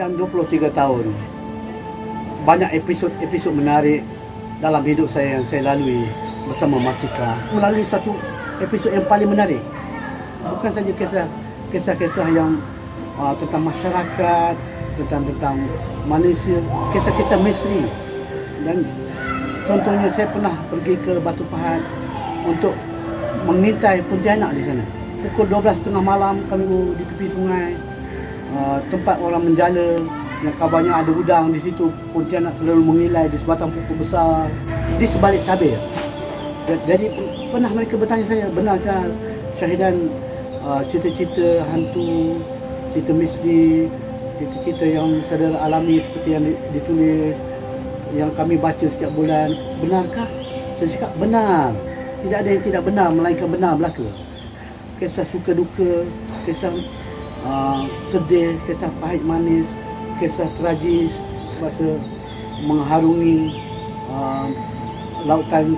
sepanjang 23 tahun banyak episod-episod menarik dalam hidup saya yang saya lalui bersama Mastika melalui satu episod yang paling menarik. Bukan saja kisah kisah-kisah yang uh, tentang masyarakat tentang tentang manusia kisah-kisah misteri. Dan contohnya saya pernah pergi ke Batu Pahat untuk mengintai Pontianak di sana. Pukul 12.30 malam kami di tepi sungai uh, tempat orang menjala yang kabarnya ada udang di situ Pontianak selalu mengilai di sebatang pokok besar di sebalik tabir. Jadi pernah mereka bertanya saya benarkah syahidan uh, cerita-cerita hantu cerita misteri cerita-cerita yang saudara alami seperti yang ditulis yang kami baca setiap bulan? Benarkah? Saya cakap benar. Tidak ada yang tidak benar melainkan benar belaka. Kisah suka duka kisah uh, sedih kisah pahit manis kisah tragis masa mengharungi uh, lautan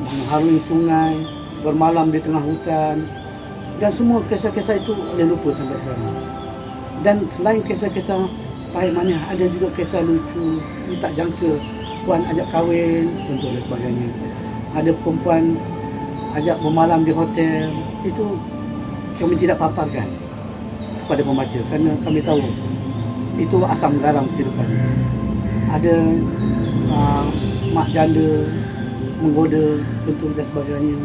mengharungi sungai bermalam di tengah hutan. Dan semua kisah-kisah itu boleh lupa sampai sekarang. Dan selain kisah-kisah pahit manis ada juga kisah lucu tak jangka. Puan ajak kahwin contoh dan sebagainya. Ada perempuan ajak bermalam di hotel. Itu kami tidak paparkan kepada pembaca kerana kami tahu itu asam garam kehidupan. Ada uh, mak janda menggoda contoh dan sebagainya.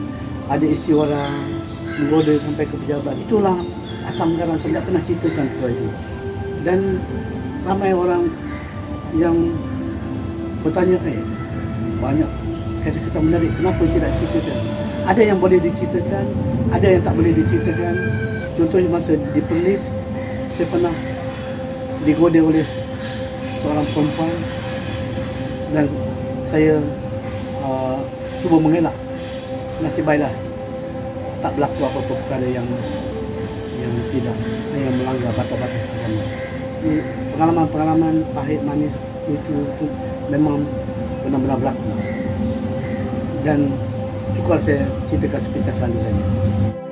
Ada isi orang menggoda sampai ke pejabat. Itulah asam garam saya tidak pernah ceritakan kepada itu. Dan ramai orang yang bertanya, eh, banyak kisah-kisah menarik, kenapa tidak ceritakan? Ada yang boleh diceritakan, ada yang tak boleh diceritakan. Contohnya masa di Perlis, saya pernah digoda oleh seorang perempuan dan saya uh, cuba mengelak. Nasib baiklah tak berlaku apa-apa perkara yang yang tidak yang melanggar batas-batas agama. Ini pengalaman-pengalaman pahit manis lucu itu memang benar-benar berlaku. Dan cukup saya ceritakan sepintas lalu saja.